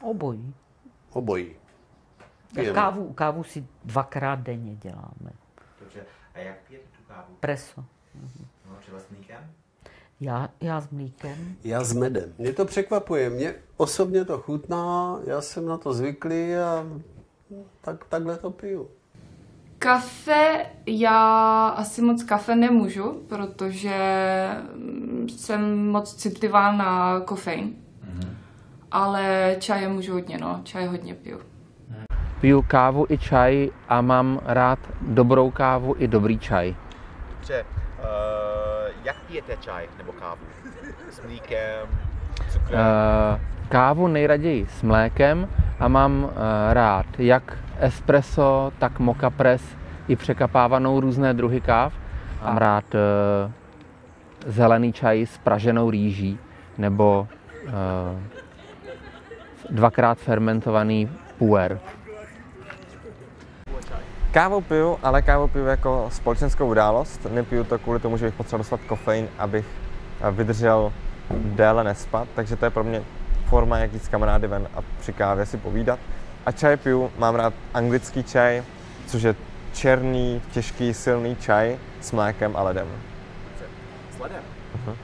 Obojí. Obojí. Pijeme. Kávu, kávu si dvakrát denně děláme. Dobře. A jak pijete tu kávu? Preso. No, třeba s mlíkem? Já, já s mlíkem. Já s medem. Mě to překvapuje. Mě osobně to chutná, já jsem na to zvyklý a tak, takhle to piju. Kafe, já asi moc kafe nemůžu, protože jsem moc citlivá na kofein. Ale čaje můžu hodně, no. Čaje hodně piju. Piju kávu i čaj a mám rád dobrou kávu i dobrý čaj. Dobře. Uh, jak pijete čaj nebo kávu? S mlíkem, cukrem? Eh, Kávu nejraději s mlékem a mám eh, rád jak espresso, tak moka press, i překapávanou různé druhy káv. Mám rád eh, zelený čaj s praženou rýží nebo eh, dvakrát fermentovaný puer. Kávu piju, ale kávu piju jako společenskou událost. Nepiju to kvůli tomu, že bych potřeboval dostat kofein, abych vydržel déle nespat, takže to je pro mě forma, jak jít s kamarády ven a při kávě si povídat. A čaj piju, mám rád anglický čaj, což je černý, těžký, silný čaj s mlékem a ledem. S ledem? Mhm.